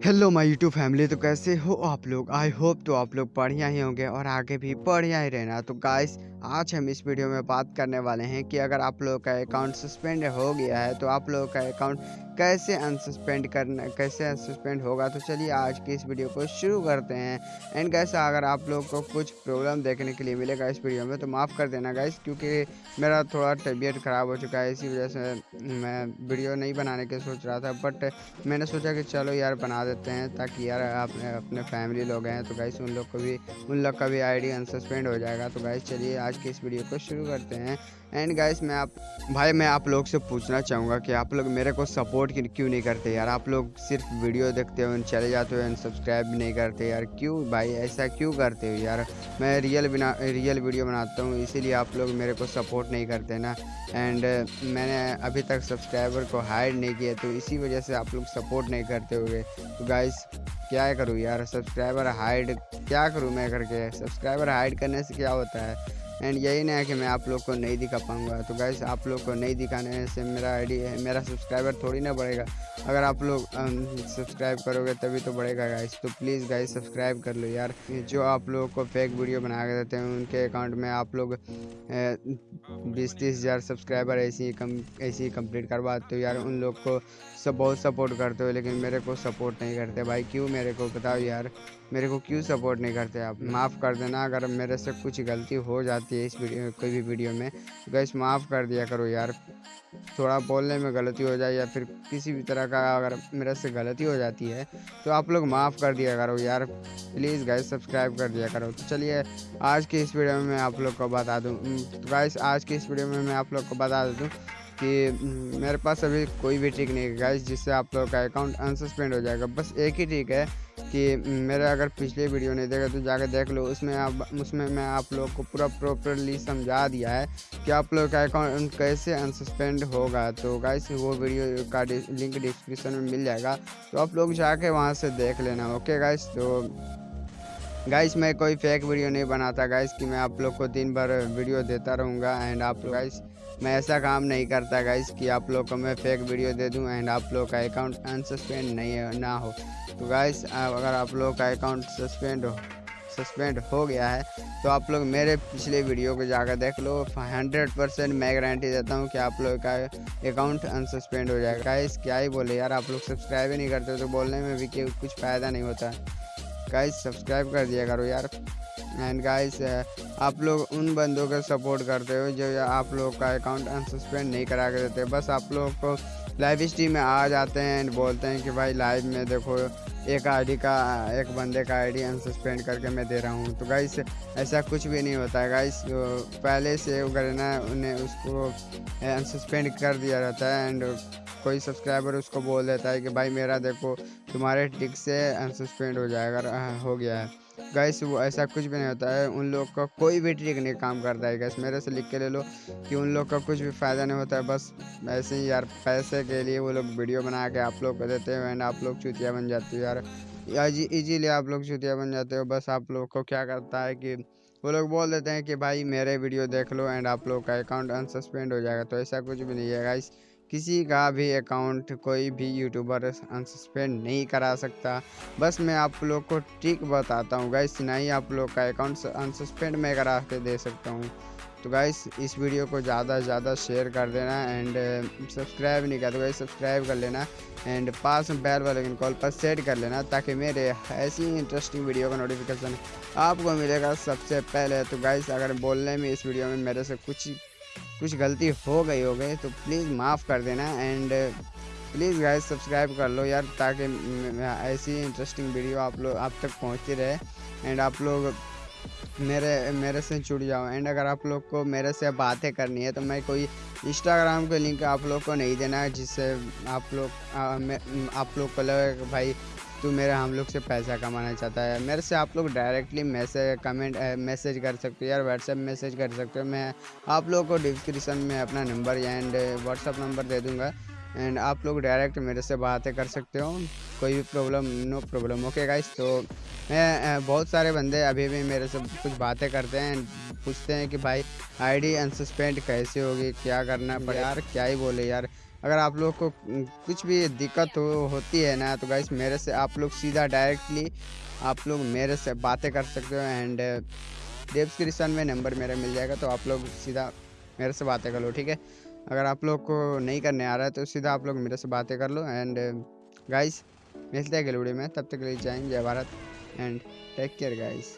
Hello my YouTube family तो कैसे हो आप लोग? आई होप तो आप लोग बढ़िया ही होंगे और आगे भी बढ़िया ही रहना। तो गाइस आज हम इस वीडियो में बात करने वाले हैं कि अगर आप लोगों का अकाउंट सस्पेंड हो गया है तो आप लोगों का अकाउंट कैसे अनसस्पेंड करना, कैसे अनसस्पेंड होगा? तो चलिए आज की इस वीडियो को शुरू करते हैं। एंड गैस अगर आप लोग को कुछ प्रॉब्लम देखने के लिए मिलेगा इस वीडियो में तो माफ़ कर देना गाइस क्योंकि मेरा थोड़ा तबीयत ख़राब हो चुका है, इसी वजह से मैं वीडियो नहीं बनाने के सोच रहा था बट मैंने सोचा कि चलो यार, बना देते हैं ताकि यार अपने अपने फैमिली लोग हैं। तो गाइस उन लोग को भी, उन लोग का भी आईडी अनसस्पेंड हो जाएगा। तो गाइस चलिए आज के इस वीडियो को शुरू करते हैं। एंड गाइस मैं आप, भाई, मैं आप लोग से पूछना चाहूँगा कि आप लोग मेरे को सपोर्ट क्यों नहीं करते यार? आप लोग सिर्फ़ वीडियो देखते हो, चले जाते हो सब्सक्राइब नहीं करते यार। क्यों भाई? ऐसा क्यों करते हो यार? मैं रियल बिना रियल वीडियो बनाता हूँ, इसीलिए आप लोग मेरे को सपोर्ट नहीं करते ना। एंड मैंने अभी तक सब्सक्राइबर को हाइड नहीं किया तो इसी वजह से आप लोग सपोर्ट नहीं करते हुए तो गाइस क्या करूँ यार? सब्सक्राइबर हाइड क्या करूँ मैं करके? सब्सक्राइबर हाइड करने से क्या होता है? एंड यही नहीं है कि मैं आप लोग को नहीं दिखा पाऊँगा। तो गैस आप लोग को नहीं दिखाने से मेरा आईडी है, मेरा सब्सक्राइबर थोड़ी ना बढ़ेगा। अगर आप लोग सब्सक्राइब करोगे तभी तो बढ़ेगा गाइस तो प्लीज़ गाइस सब्सक्राइब कर लो यार। जो आप लोगों को फेक वीडियो बना के देते हैं, उनके अकाउंट में आप लोग बीस तीस हज़ार सब्सक्राइबर ऐसे ही कम, ऐसे ही कंप्लीट करवाते हो यार। उन लोग को सब बहुत सपोर्ट करते हो, लेकिन मेरे को सपोर्ट नहीं करते। भाई, क्यों मेरे को? बताओ यार। मेरे को क्यों सपोर्ट नहीं करते आप? माफ़ कर देना। अगर मेरे से कुछ गलती हो जाती है इस वीडियो, कोई भी वीडियो में। तो गैस माफ़ कर दिया करो यार। थोड़ा बोलने में गलती हो जाए या फिर किसी भी तरह का अगर मेरे से गलती हो जाती है तो आप लोग माफ़ कर दिया करो यार। प्लीज़ गैस सब्सक्राइब कर दिया करो। तो चलिए, आज की इस वीडियो में मैं आप लोग को बता दूँ। तो गैस आज की इस वीडियो में मैं आप लोग को बता दूँ कि मेरे पास अभी कोई भी ट्रिक नहीं है। गैस जिससे आप लोग का अकाउंट अनसस्पेंड हो जाएगा। बस एक ही ट्रिक है। कि मेरा अगर पिछले वीडियो नहीं देखा तो जाकर देख लो। उसमें आप, उसमें मैं आप लोग को पूरा प्रॉपरली समझा दिया है कि आप लोग का अकाउंट कैसे अनसस्पेंड होगा। तो गाइस वो वीडियो का लिंक डिस्क्रिप्शन में मिल जाएगा। तो आप लोग जाके वहाँ से देख लेना ओके गाइस तो गाइस मैं कोई फेक वीडियो नहीं बनाता गाइस कि मैं आप लोग को दिन भर वीडियो देता रहूँगा एंड आप लोग गाइस मैं ऐसा काम नहीं करता गाइस कि आप लोग को मैं फेक वीडियो दे दूँ एंड आप लोग का अकाउंट अनसस्पेंड नहीं ना हो। तो गाइस अगर आप लोग का अकाउंट सस्पेंड हो सस्पेंड हो गया है तो आप लोग मेरे पिछले वीडियो को जाकर देख लो। हंड्रेड परसेंट मैं गारंटी देता हूँ कि आप लोग का अकाउंट अनसस्पेंड हो जाएगा। गाइस क्या ही बोले यार, आप लोग सब्सक्राइब ही नहीं करते तो बोलने में भी कुछ फ़ायदा नहीं होता। गाइस सब्सक्राइब कर दिया करो यार। एंड गाइस आप लोग उन बंदों का सपोर्ट करते हो जो आप लोग का अकाउंट अनसस्पेंड नहीं करा के देते। बस आप लोग को लाइव स्ट्रीम में आ जाते हैं एंड बोलते हैं कि भाई लाइव में देखो, एक आईडी का, एक बंदे का आईडी अनसस्पेंड करके मैं दे रहा हूँ। तो गाइस ऐसा कुछ भी नहीं होता है गाइस तो पहले से अगर ना उन्हें उसको अनसस्पेंड कर दिया रहता है एंड कोई सब्सक्राइबर उसको बोल देता है कि भाई मेरा देखो, तुम्हारे टिक से अनसस्पेंड हो जाएगा हो गया है। गैस वो ऐसा कुछ भी नहीं होता है, उन लोग का कोई भी ट्रिक नहीं काम करता है गैस मेरे से लिख के ले लो कि उन लोग का कुछ भी फ़ायदा नहीं होता है, बस ऐसे ही यार, पैसे के लिए वो लोग वीडियो बना के आप लोग को देते हैं एंड आप लोग चुतिया बन जाती हो यार। इजीली आप लोग चुतिया बन जाते हो, बस आप लोग को क्या करता है कि वो लोग बोल देते हैं कि भाई मेरे वीडियो देख लो एंड आप लोग का अकाउंट अनसस्पेंड हो जाएगा। तो ऐसा कुछ भी नहीं है गाइस किसी का भी अकाउंट कोई भी यूट्यूबर अनसस्पेंड नहीं करा सकता। बस मैं आप लोग को ट्रिक बताता हूँ, गाइस ही आप लोग का अकाउंट अनसस्पेंड मैं करा के दे सकता हूँ। तो गाइस, इस वीडियो को ज़्यादा से ज़्यादा शेयर कर देना एंड सब्सक्राइब नहीं कर तो गाइस, सब्सक्राइब कर लेना एंड पास में बैल वाले कॉल पर सेट कर लेना ताकि मेरे ऐसी इंटरेस्टिंग वीडियो का नोटिफिकेशन आपको मिलेगा सबसे पहले। तो गाइस, अगर बोलने में इस वीडियो में मेरे से कुछ कुछ गलती हो गई हो गई तो प्लीज़ माफ़ कर देना एंड प्लीज़ गाइस सब्सक्राइब कर लो यार, ताकि ऐसी इंटरेस्टिंग वीडियो आप लोग, आप तक पहुँचती रहे एंड आप लोग मेरे मेरे से जुड़ जाओ। एंड अगर आप लोग को मेरे से बातें करनी है तो मैं कोई इंस्टाग्राम के लिंक आप लोग को नहीं देना, जिससे आप लोग आप लोग को लगे भाई तू मेरे हम लोग से पैसा कमाना चाहता है। मेरे से आप लोग डायरेक्टली मैसेज कमेंट मैसेज कर सकते हो यार व्हाट्सएप मैसेज कर सकते हो। मैं आप लोगों को डिस्क्रिप्शन में अपना नंबर एंड व्हाट्सअप नंबर दे दूँगा। एंड आप लोग डायरेक्ट मेरे से बातें कर सकते हो। कोई भी problem no problem okay guys तो मैं बहुत सारे बंदे अभी भी मेरे से कुछ बातें करते हैं पूछते हैं कि भाई आईडी अनसस्पेंड कैसे होगी? क्या करना पड़े यार क्या ही बोले यार। अगर आप लोग को कुछ भी दिक्कत हो, होती है ना तो गाइस मेरे से आप लोग सीधा डायरेक्टली आप लोग मेरे से बातें कर सकते हो एंड डिस्क्रिप्शन में नंबर मेरा मिल जाएगा तो आप लोग सीधा मेरे से बातें कर लो ठीक है? अगर आप लोग को नहीं करने आ रहा है तो सीधा आप लोग मेरे से बातें कर लो एंड गाइस मिलते हैं अगले वीडियो में तब तक के लिए जय जय Bharat and take care guys